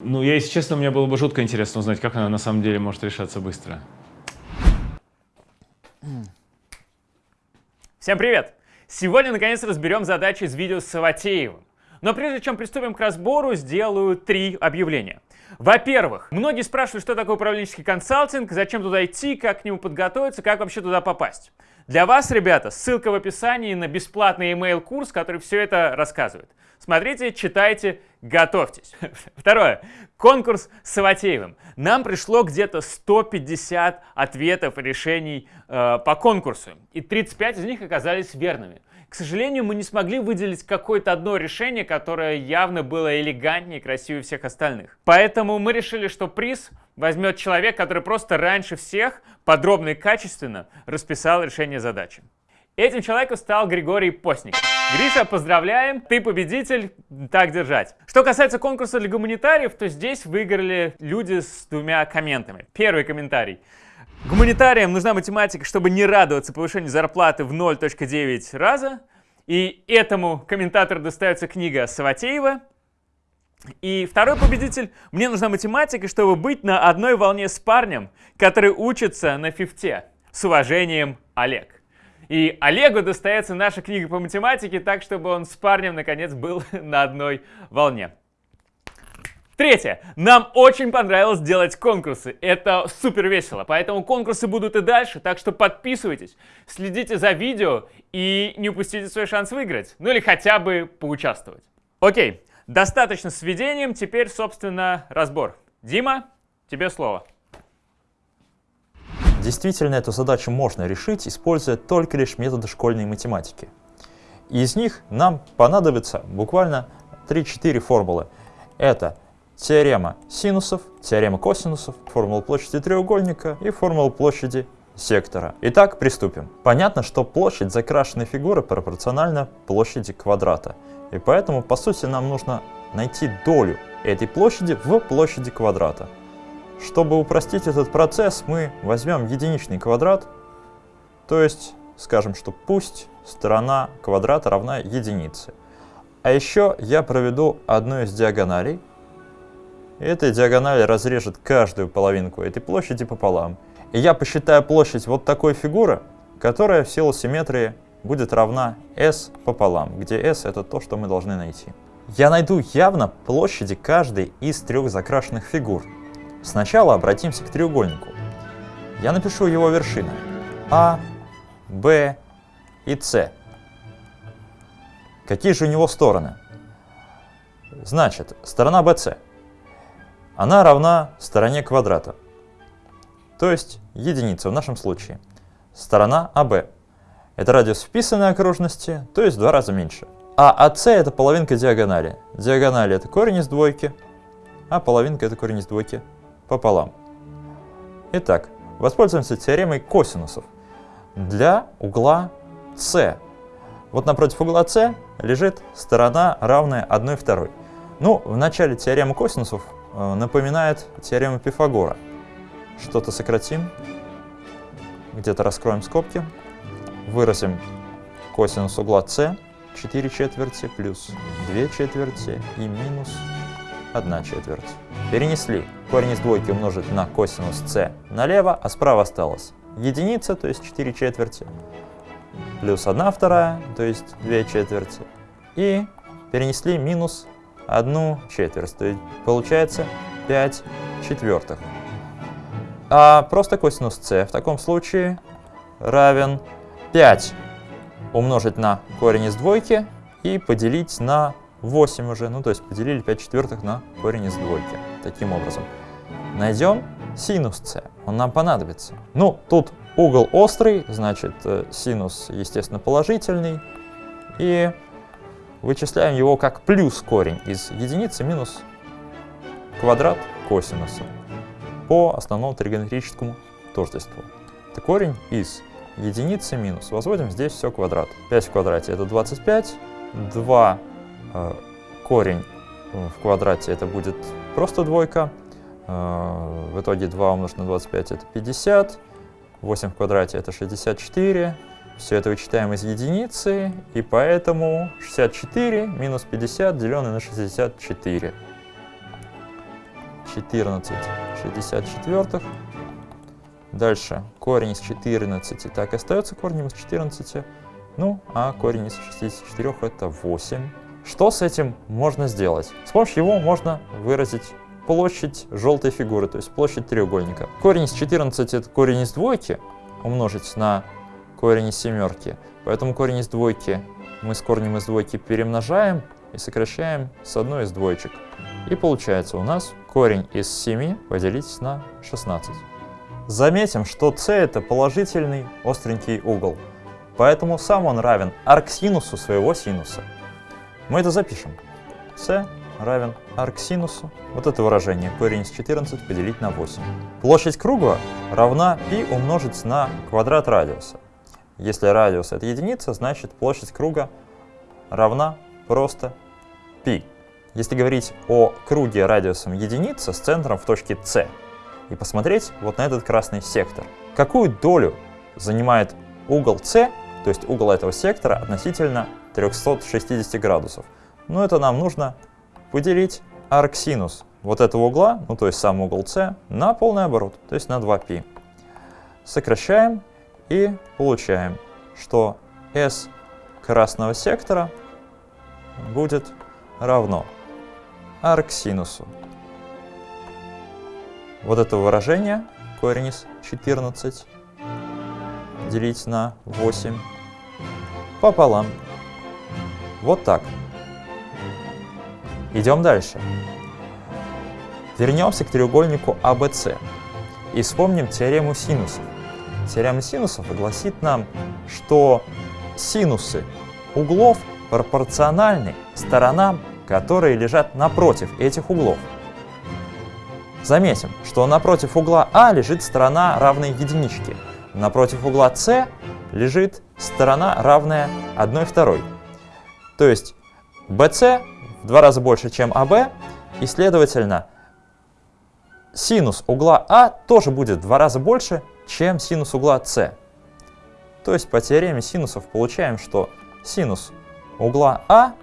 Ну, я, если честно, мне было бы жутко интересно узнать, как она на самом деле может решаться быстро. Всем привет! Сегодня, наконец, разберем задачи из видео с Саватеевым. Но прежде чем приступим к разбору, сделаю три объявления. Во-первых, многие спрашивают, что такое управленческий консалтинг, зачем туда идти, как к нему подготовиться, как вообще туда попасть. Для вас, ребята, ссылка в описании на бесплатный email курс который все это рассказывает. Смотрите, читайте, готовьтесь. Второе. Конкурс с Саватеевым. Нам пришло где-то 150 ответов и решений э, по конкурсу, и 35 из них оказались верными. К сожалению, мы не смогли выделить какое-то одно решение, которое явно было элегантнее и красивее всех остальных. Поэтому мы решили, что приз возьмет человек, который просто раньше всех подробно и качественно расписал решение задачи. Этим человеком стал Григорий Постников. Гриша, поздравляем, ты победитель, так держать. Что касается конкурса для гуманитариев, то здесь выиграли люди с двумя комментами. Первый комментарий. Гуманитариям нужна математика, чтобы не радоваться повышению зарплаты в 0.9 раза. И этому комментатору достается книга Саватеева. И второй победитель. Мне нужна математика, чтобы быть на одной волне с парнем, который учится на фифте. С уважением, Олег. И Олегу достается наша книга по математике так, чтобы он с парнем, наконец, был на одной волне. Третье. Нам очень понравилось делать конкурсы. Это супер весело. Поэтому конкурсы будут и дальше. Так что подписывайтесь, следите за видео и не упустите свой шанс выиграть. Ну или хотя бы поучаствовать. Окей, достаточно с введением. Теперь, собственно, разбор. Дима, тебе слово. Действительно, эту задачу можно решить, используя только лишь методы школьной математики. И из них нам понадобится буквально 3-4 формулы. Это теорема синусов, теорема косинусов, формула площади треугольника и формула площади сектора. Итак, приступим. Понятно, что площадь закрашенной фигуры пропорциональна площади квадрата. И поэтому, по сути, нам нужно найти долю этой площади в площади квадрата. Чтобы упростить этот процесс, мы возьмем единичный квадрат, то есть скажем, что пусть сторона квадрата равна единице. А еще я проведу одну из диагоналей, эта диагональ разрежет каждую половинку этой площади пополам. И я посчитаю площадь вот такой фигуры, которая в силу симметрии будет равна s пополам, где s это то, что мы должны найти. Я найду явно площади каждой из трех закрашенных фигур. Сначала обратимся к треугольнику. Я напишу его вершины А, Б и С. Какие же у него стороны? Значит, сторона BC она равна стороне квадрата, то есть единице в нашем случае. Сторона АБ – это радиус вписанной окружности, то есть в два раза меньше. А АС – это половинка диагонали. Диагонали – это корень из двойки, а половинка – это корень из двойки пополам. Итак, воспользуемся теоремой косинусов. Для угла С. Вот напротив угла С лежит сторона, равная 1 второй. Ну, в начале теоремы косинусов Э, напоминает теорему Пифагора. Что-то сократим, где-то раскроем скобки, выразим косинус угла С, 4 четверти плюс 2 четверти и минус 1 четверть. Перенесли корень из двойки умножить на косинус С налево, а справа осталось единица, то есть 4 четверти, плюс 1 вторая, то есть 2 четверти, и перенесли минус одну четверть, то есть получается 5 четвертых. А просто косинус c в таком случае равен 5 умножить на корень из двойки и поделить на 8 уже, ну то есть поделили 5 четвертых на корень из двойки. Таким образом. Найдем синус c, он нам понадобится. Ну, тут угол острый, значит э, синус, естественно, положительный. И вычисляем его как плюс корень из единицы минус квадрат косинуса по основному тригонометрическому тождеству. Это корень из единицы минус. Возводим здесь все квадрат. 5 в квадрате это 25, 2 э, корень в квадрате это будет просто двойка. Э, в итоге 2 умножить на 25 это 50, 8 в квадрате это 64, все это вычитаем из единицы, и поэтому 64 минус 50 деленное на 64. 14 64. Дальше корень из 14 так и остается корнем из 14. Ну, а корень из 64 это 8. Что с этим можно сделать? С помощью его можно выразить площадь желтой фигуры, то есть площадь треугольника. Корень из 14 это корень из двойки умножить на корень из семерки. Поэтому корень из двойки мы с корнем из двойки перемножаем и сокращаем с одной из двоечек. И получается у нас корень из 7 поделить на 16. Заметим, что c это положительный остренький угол, поэтому сам он равен арксинусу своего синуса. Мы это запишем. c равен арксинусу. Вот это выражение корень из 14 поделить на 8. Площадь круга равна π умножить на квадрат радиуса. Если радиус это единица, значит площадь круга равна просто π. Если говорить о круге радиусом единица с центром в точке c, и посмотреть вот на этот красный сектор. Какую долю занимает угол c, то есть угол этого сектора, относительно 360 градусов? Ну, это нам нужно поделить арксинус вот этого угла, ну то есть сам угол c, на полный оборот, то есть на 2π. Сокращаем и получаем, что s красного сектора будет равно арксинусу. Вот это выражение, корень из 14, делить на 8 пополам. Вот так. Идем дальше. Вернемся к треугольнику ABC и вспомним теорему синусов. Теорема синусов гласит нам, что синусы углов пропорциональны сторонам которые лежат напротив этих углов. Заметим, что напротив угла А лежит сторона, равная единичке. Напротив угла С лежит сторона, равная 1 второй. То есть BC в два раза больше, чем AB, и, следовательно, синус угла А тоже будет в два раза больше, чем синус угла С. То есть по теореме синусов получаем, что синус угла А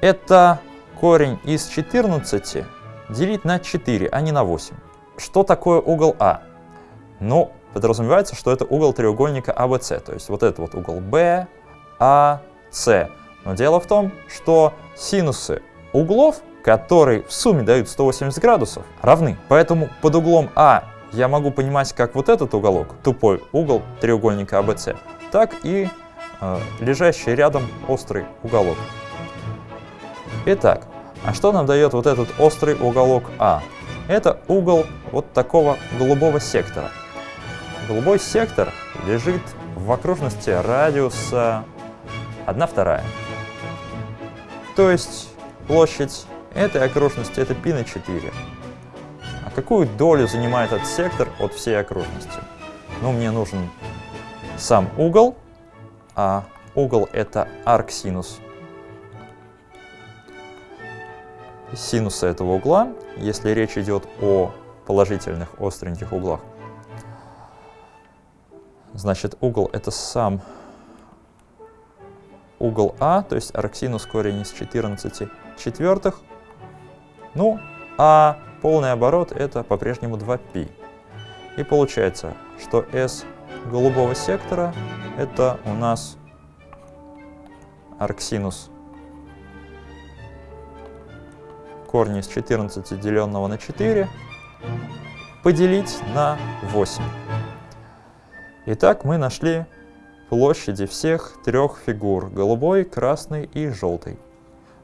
это корень из 14 делить на 4, а не на 8. Что такое угол А? Ну, подразумевается, что это угол треугольника ABC, то есть вот этот вот угол B, C. Но дело в том, что синусы углов, которые в сумме дают 180 градусов, равны. Поэтому под углом А я могу понимать как вот этот уголок, тупой угол треугольника ABC, так и э, лежащий рядом острый уголок. Итак, а что нам дает вот этот острый уголок А? Это угол вот такого голубого сектора. Голубой сектор лежит в окружности радиуса 1 вторая. То есть площадь этой окружности это π на 4. А какую долю занимает этот сектор от всей окружности? Ну, мне нужен сам угол, а угол это арксинус синуса этого угла, если речь идет о положительных остреньких углах. Значит, угол это сам угол А, то есть арксинус корень из 14 четвертых. Ну, а полный оборот это по-прежнему 2π. И получается, что S голубого сектора это у нас арксинус корни из 14 деленного на 4 поделить на 8. Итак, мы нашли площади всех трех фигур – голубой, красный и желтый.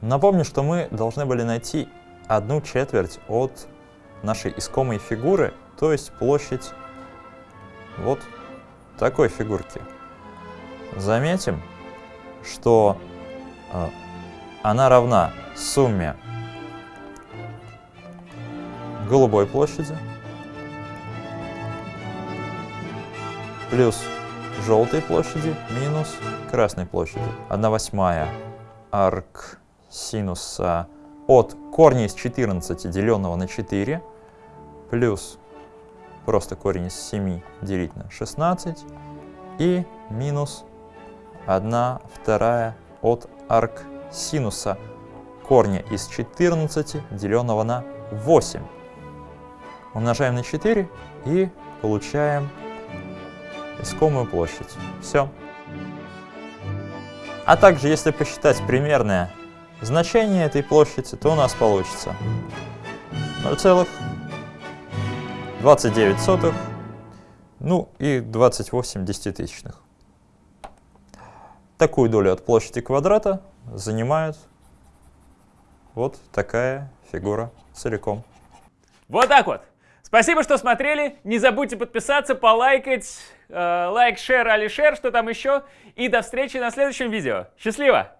Напомню, что мы должны были найти одну четверть от нашей искомой фигуры, то есть площадь вот такой фигурки. Заметим, что э, она равна сумме голубой площади плюс желтой площади минус красной площади. 1 восьмая арк синуса от корня из 14 деленного на 4 плюс просто корень из 7 делить на 16 и минус 1 вторая от арк синуса корня из 14, деленного на 8. Умножаем на 4 и получаем искомую площадь. Все. А также, если посчитать примерное значение этой площади, то у нас получится 0,29, ну и 28 десятитысячных. Такую долю от площади квадрата занимает вот такая фигура целиком. Вот так вот. Спасибо, что смотрели. Не забудьте подписаться, полайкать, лайк, шер, али шер, что там еще. И до встречи на следующем видео. Счастливо!